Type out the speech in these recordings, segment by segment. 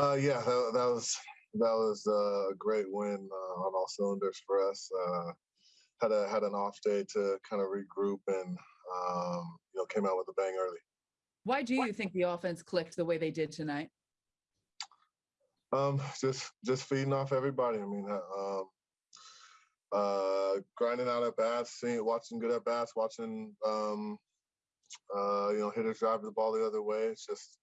Uh, yeah, that, that was that was a great win uh, on all cylinders for us. Uh, had a had an off day to kind of regroup and um, you know came out with a bang early. Why do you think the offense clicked the way they did tonight? Um, just just feeding off everybody. I mean, uh, um, uh, grinding out at bats, seeing, watching good at bats, watching um, uh, you know hitters drive the ball the other way. It's just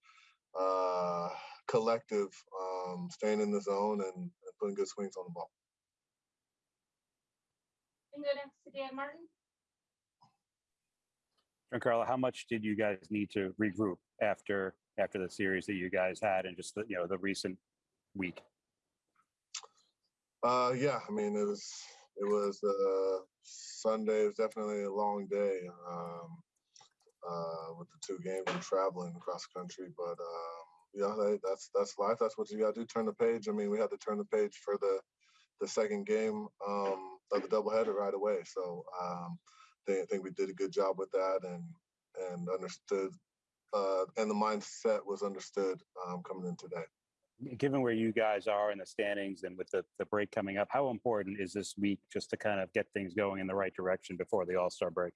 uh, collective, um, staying in the zone and, and putting good swings on the ball. And go next to Dan Martin. Giancarlo, how much did you guys need to regroup after after the series that you guys had and just the, you know the recent week? Uh, yeah, I mean it was it was uh, Sunday. It was definitely a long day um, uh, with the two games and traveling across the country. But um, yeah, that, that's that's life. That's what you got to do. Turn the page. I mean, we had to turn the page for the the second game um, of the doubleheader right away. So um, I think we did a good job with that and and understood. Uh, and the mindset was understood um, coming in today. Given where you guys are in the standings and with the, the break coming up, how important is this week just to kind of get things going in the right direction before the All Star break?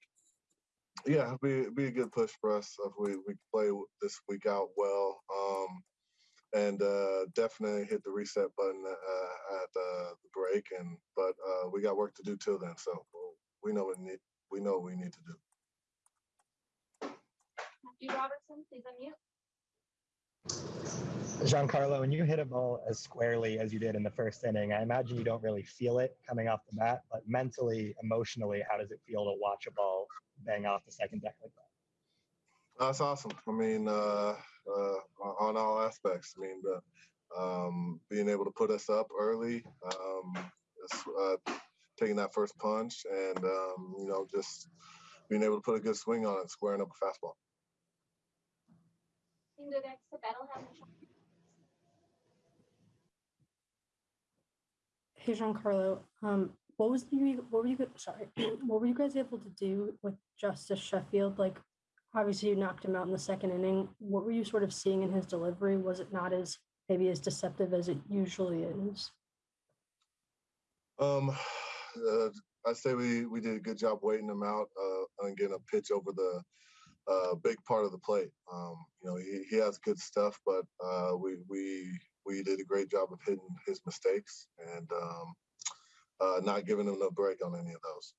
Yeah, be be a good push for us if we we play this week out well, um, and uh, definitely hit the reset button uh, at uh, the break. And but uh, we got work to do till then, so we know what need we know we need to do. Matthew Robertson, please unmute. Giancarlo, when you hit a ball as squarely as you did in the first inning, I imagine you don't really feel it coming off the bat, but mentally, emotionally, how does it feel to watch a ball bang off the second deck like that? That's awesome. I mean, uh, uh, on all aspects. I mean, the, um, being able to put us up early, um, uh, taking that first punch, and um, you know, just being able to put a good swing on it, squaring up a fastball. And go next to Hey, Giancarlo, um, what was the, what were you, sorry, what were you guys able to do with Justus Sheffield? Like, obviously you knocked him out in the second inning. What were you sort of seeing in his delivery? Was it not as, maybe as deceptive as it usually is? Um, uh, I'd say we, we did a good job waiting him out uh, and getting a pitch over the uh, big part of the plate. Um, you know, he, he has good stuff, but uh, we we we did a great job of hitting his mistakes and um, uh, not giving him no break on any of those.